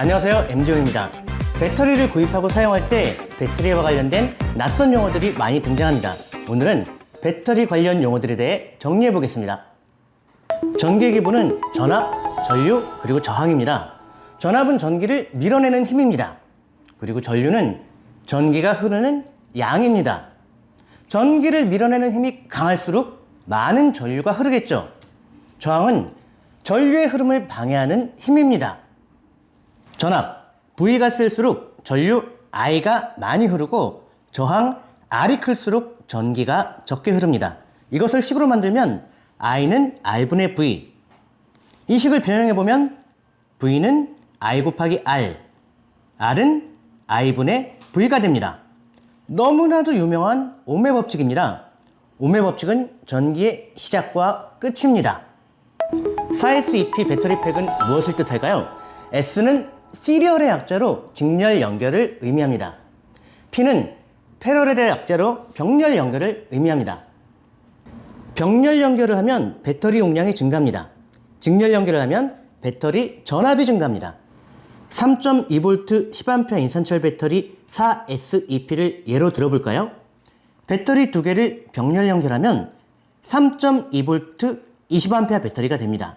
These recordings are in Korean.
안녕하세요 MDO입니다. 배터리를 구입하고 사용할 때 배터리와 관련된 낯선 용어들이 많이 등장합니다. 오늘은 배터리 관련 용어들에 대해 정리해 보겠습니다. 전기의 기본은 전압, 전류, 그리고 저항입니다. 전압은 전기를 밀어내는 힘입니다. 그리고 전류는 전기가 흐르는 양입니다. 전기를 밀어내는 힘이 강할수록 많은 전류가 흐르겠죠. 저항은 전류의 흐름을 방해하는 힘입니다 전압 V가 쓸수록 전류 I가 많이 흐르고 저항 R이 클수록 전기가 적게 흐릅니다. 이것을 식으로 만들면 I는 R분의 V 이 식을 변형해 보면 V는 I 곱하기 R R은 I분의 V가 됩니다. 너무나도 유명한 오메 법칙입니다. 오메 법칙은 전기의 시작과 끝입니다. 4SEP 배터리 팩은 무엇을 뜻할까요? S는 시리얼의 약자로 직렬 연결을 의미합니다. P는 패러렐의 약자로 병렬 연결을 의미합니다. 병렬 연결을 하면 배터리 용량이 증가합니다. 직렬 연결을 하면 배터리 전압이 증가합니다. 3.2V 10A 인산철 배터리 4SEP를 예로 들어볼까요? 배터리 두 개를 병렬 연결하면 3.2V 20A 배터리가 됩니다.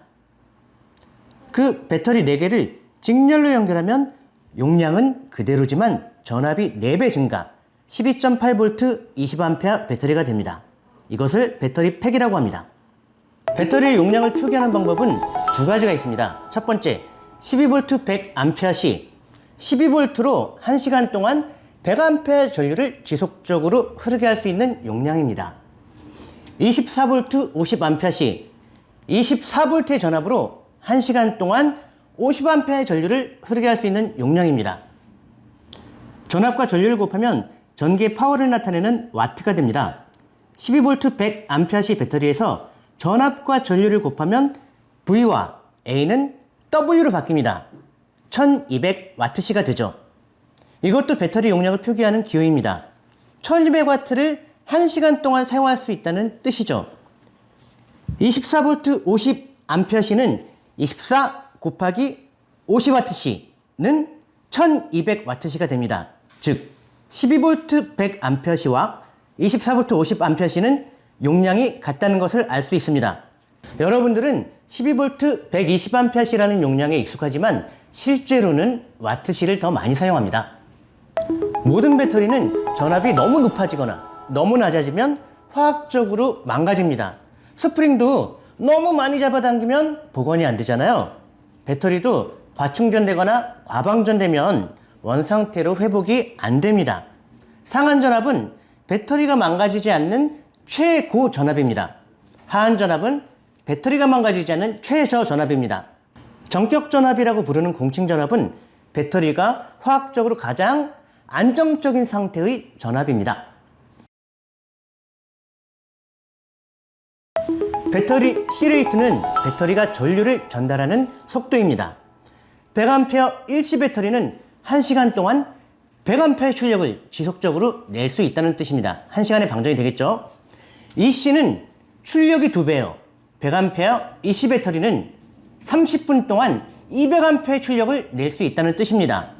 그 배터리 4개를 직렬로 연결하면 용량은 그대로지만 전압이 4배 증가 12.8V 20A 배터리가 됩니다. 이것을 배터리 팩이라고 합니다. 배터리의 용량을 표기하는 방법은 두 가지가 있습니다. 첫 번째, 12V 100A/시 12V로 1시간 동안 100A 전류를 지속적으로 흐르게 할 수 있는 용량입니다. 24V 50A/시 24V의 전압으로 1시간 동안 50A 전류를 흐르게 할 수 있는 용량입니다. 전압과 전류를 곱하면 전기의 파워를 나타내는 와트가 됩니다. 12V 100A 배터리에서 전압과 전류를 곱하면 V와 A는 W로 바뀝니다. 1200W시가 되죠. 이것도 배터리 용량을 표기하는 기호입니다. 1200W를 1시간 동안 사용할 수 있다는 뜻이죠. 24V 50A시는 24 곱하기 50W시는 1200W시가 됩니다. 즉 12V 100A시와 24V 50A시는 용량이 같다는 것을 알 수 있습니다. 여러분들은 12V 120A시라는 용량에 익숙하지만 실제로는 와트시를 더 많이 사용합니다. 모든 배터리는 전압이 너무 높아지거나 너무 낮아지면 화학적으로 망가집니다. 스프링도 너무 많이 잡아당기면 복원이 안 되잖아요. 배터리도 과충전되거나 과방전되면 원상태로 회복이 안 됩니다. 상한 전압은 배터리가 망가지지 않는 최고 전압입니다. 하한 전압은 배터리가 망가지지 않는 최저 전압입니다. 정격 전압이라고 부르는 공칭 전압은 배터리가 화학적으로 가장 안정적인 상태의 전압입니다. 배터리 C레이트는 배터리가 전류를 전달하는 속도입니다. 100A 일 C 배터리는 1시간 동안 100A의 출력을 지속적으로 낼 수 있다는 뜻입니다. 1시간에 방전이 되겠죠? 이 C는 출력이 2배예요. 100A 이 C 배터리는 30분 동안 200A의 출력을 낼 수 있다는 뜻입니다.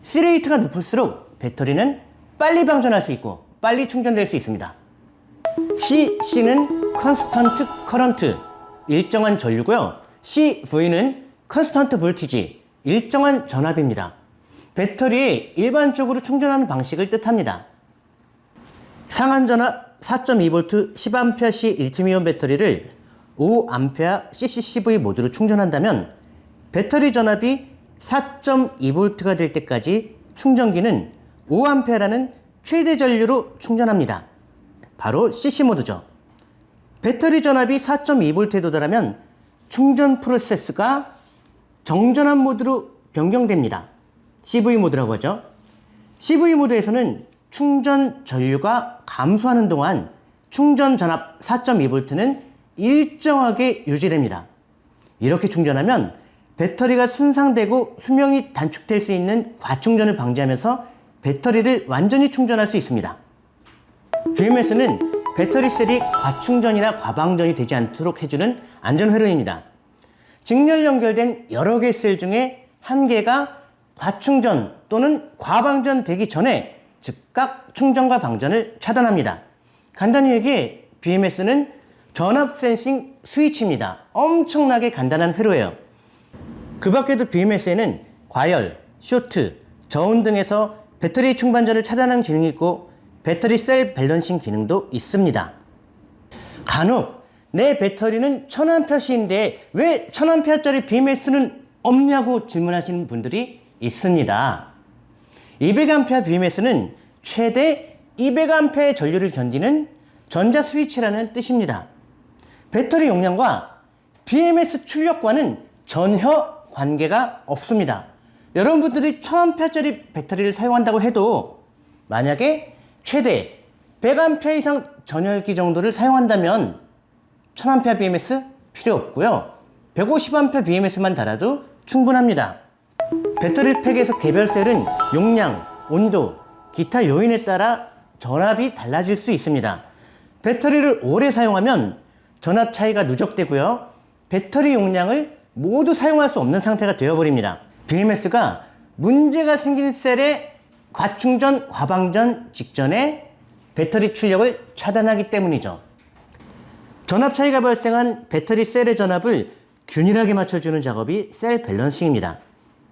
C rate가 높을수록 배터리는 빨리 방전할 수 있고 빨리 충전될 수 있습니다. C, C는 constant current, 일정한 전류고요. CV는 constant voltage, 일정한 전압입니다. 배터리에 일반적으로 충전하는 방식을 뜻합니다. 상한 전압 4.2V 10A 리튬이온 배터리를 5A CCCV 모드로 충전한다면 배터리 전압이 4.2V가 될 때까지 충전기는 5A라는 최대 전류로 충전합니다. 바로 CC 모드죠. 배터리 전압이 4.2V에 도달하면 충전 프로세스가 정전압 모드로 변경됩니다. CV 모드라고 하죠. CV 모드에서는 충전 전류가 감소하는 동안 충전 전압 4.2V는 일정하게 유지됩니다. 이렇게 충전하면 배터리가 순상되고 수명이 단축될 수 있는 과충전을 방지하면서 배터리를 완전히 충전할 수 있습니다. BMS는 배터리 셀이 과충전이나 과방전이 되지 않도록 해주는 안전 회로입니다. 직렬 연결된 여러 개의 셀 중에 한 개가 과충전 또는 과방전 되기 전에 즉각 충전과 방전을 차단합니다. 간단히 얘기해 BMS는 전압 센싱 스위치입니다. 엄청나게 간단한 회로예요. 그 밖에도 BMS에는 과열, 쇼트, 저온 등에서 배터리 충반전을 차단하는 기능이 있고 배터리 셀 밸런싱 기능도 있습니다. 간혹 내 배터리는 1000Ah인데 왜 1000Ah짜리 BMS는 없냐고 질문하시는 분들이 있습니다. 200A BMS는 최대 200A의 전류를 견디는 전자 스위치라는 뜻입니다. 배터리 용량과 BMS 출력과는 전혀 관계가 없습니다. 여러분들이 1000A짜리 배터리를 사용한다고 해도 만약에 최대 100A 이상 전열기 정도를 사용한다면 1000A BMS 필요 없고요. 150A BMS만 달아도 충분합니다. 배터리 팩에서 개별 셀은 용량, 온도, 기타 요인에 따라 전압이 달라질 수 있습니다. 배터리를 오래 사용하면 전압 차이가 누적되고요. 배터리 용량을 모두 사용할 수 없는 상태가 되어버립니다. BMS가 문제가 생긴 셀의 과충전, 과방전 직전에 배터리 출력을 차단하기 때문이죠. 전압 차이가 발생한 배터리 셀의 전압을 균일하게 맞춰주는 작업이 셀 밸런싱입니다.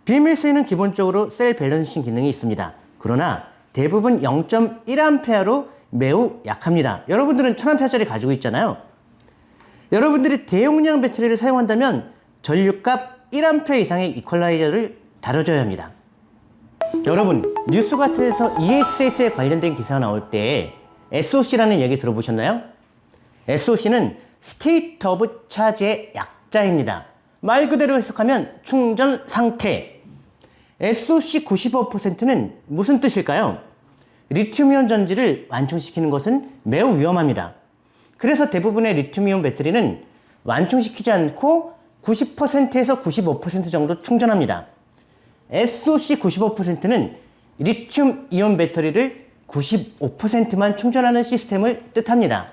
BMS에는 기본적으로 셀 밸런싱 기능이 있습니다. 그러나 대부분 0.1A로 매우 약합니다. 여러분들은 1000A짜리 가지고 있잖아요. 여러분들이 대용량 배터리를 사용한다면 전류값 1A 이상의 이퀄라이저를 달아줘야 합니다. 여러분 뉴스 같은 데서 ESS에 관련된 기사가 나올 때 SOC라는 얘기 들어보셨나요? SOC는 스테이트 오브 차지의 약자입니다. 말 그대로 해석하면 충전 상태. SOC 95%는 무슨 뜻일까요? 리튬이온 전지를 완충시키는 것은 매우 위험합니다. 그래서 대부분의 리튬이온 배터리는 완충시키지 않고 90%에서 95% 정도 충전합니다. SOC 95%는 리튬 이온 배터리를 95%만 충전하는 시스템을 뜻합니다.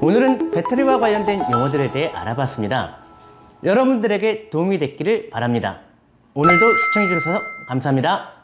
오늘은 배터리와 관련된 용어들에 대해 알아봤습니다. 여러분들에게 도움이 됐기를 바랍니다. 오늘도 시청해주셔서 감사합니다.